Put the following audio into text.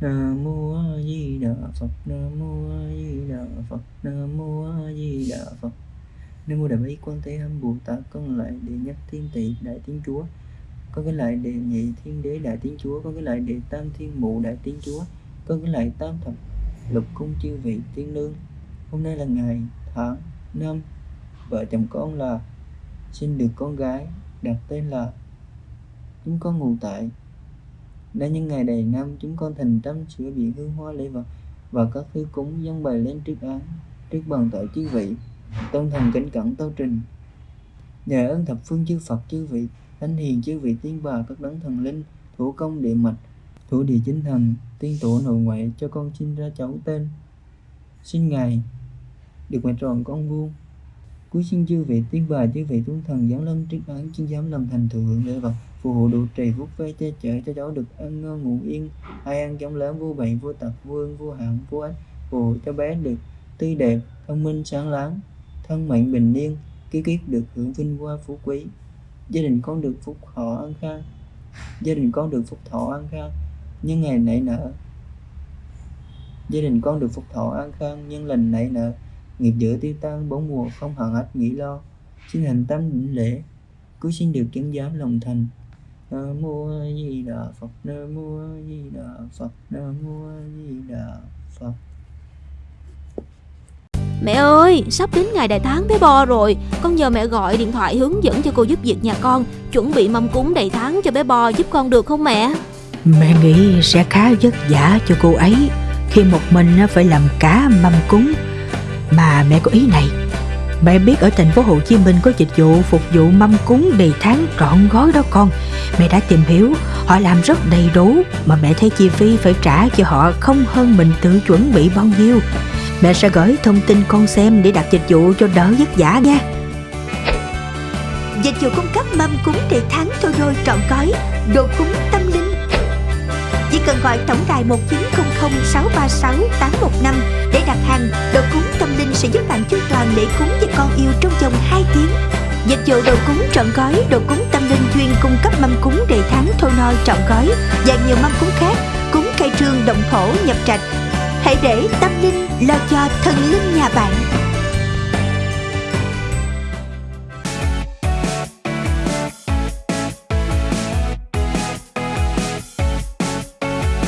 Nam mô A Di Đà Phật. Nam mô A Di Đà Phật Nam mô A Di Đà Phật Nam mô Đại Bi Quan Thế Âm Bồ Tát con lại đệ nhất thiên tỷ đại tiếng chúa. Con cái lại đệ nhị thiên đế, đại tiếng chúa. Con cái lại đệ tam thiên mụ, đại tiếng chúa. Con cái lại tam thập lục cung chư vị tiên lương. Hôm nay là ngày tháng năm. Vợ chồng con là sinh được con gái, đặt tên là chúng con ngủ tại đã những ngày đầy năm, chúng con thành tâm sửa biện hương hoa lễ vật, và các thứ cúng dâng bày lên trước án, trước bàn tội chư vị. Tôn thần kính cẩn tâu trình. Nhờ ơn thập phương chư Phật chư vị, thánh hiền chư vị tiên bà các đấng thần linh, thủ công địa mạch, thủ địa chính thần, tiên tổ nội ngoại cho con sinh ra cháu tên. Sinh ngày được mẹ tròn con vuông cuối xin chư vị, tiên bà chư vị tôn thần giáng lâm trước án chuyên giám làm thành thừa hưởng lễ vật phù hộ độ trì phúc vây che chở cho cháu được ăn ngon ngủ yên. Ai ăn chống lớn vô bệnh, vô tật vương vua vô hạn vô ách, phù hộ cho bé được tươi đẹp, thông minh, sáng láng, thân mạnh bình yên kiết kiết được hưởng vinh hoa phú quý. Gia đình con được phúc thọ an khang, gia đình con được phúc thọ an khang nhân ngày nảy nở. Gia đình con được phúc thọ an khang nhân lành nảy nở, nghiệp dữ tiêu tan, bốn mùa không hận ách nghĩ lo. Xin hành tâm định lễ, cứu xin được chứng giám lòng thành nam mô a di đà phật. Nam mô a di đà phật. Nam mô a di đà phật. Mẹ ơi, sắp đến ngày đại tháng bé Bo rồi. Con nhờ mẹ gọi điện thoại hướng dẫn cho cô giúp việc nhà con. Chuẩn bị mâm cúng đầy tháng cho bé Bo giúp con được không mẹ? Mẹ nghĩ sẽ khá vất vả cho cô ấy Khi một mình phải làm cả mâm cúng. Mà mẹ có ý này. Mẹ biết ở thành phố Hồ Chí Minh có dịch vụ phục vụ mâm cúng đầy tháng trọn gói đó con Mẹ đã tìm hiểu. Họ làm rất đầy đủ Mà mẹ thấy chi phí phải trả cho họ không hơn mình tự chuẩn bị bao nhiêu. Mẹ sẽ gửi thông tin con xem để đặt dịch vụ cho đỡ vất vả nha. Dịch vụ cung cấp mâm cúng để tháng thôi đôi trọn gói Đồ cúng tâm linh. Chỉ cần gọi tổng đài 1900 636 815 để đặt hàng Đồ cúng tâm linh sẽ giúp bạn chu toàn lễ cúng cho con yêu trong vòng 2 tiếng. Dịch vụ đồ cúng trọn gói, đồ cúng tâm linh chuyên cung cấp mâm cúng đề tháng thô nôi trọn gói và nhiều mâm cúng khác, cúng khai trương động thổ nhập trạch. Hãy để tâm linh lo cho thần linh.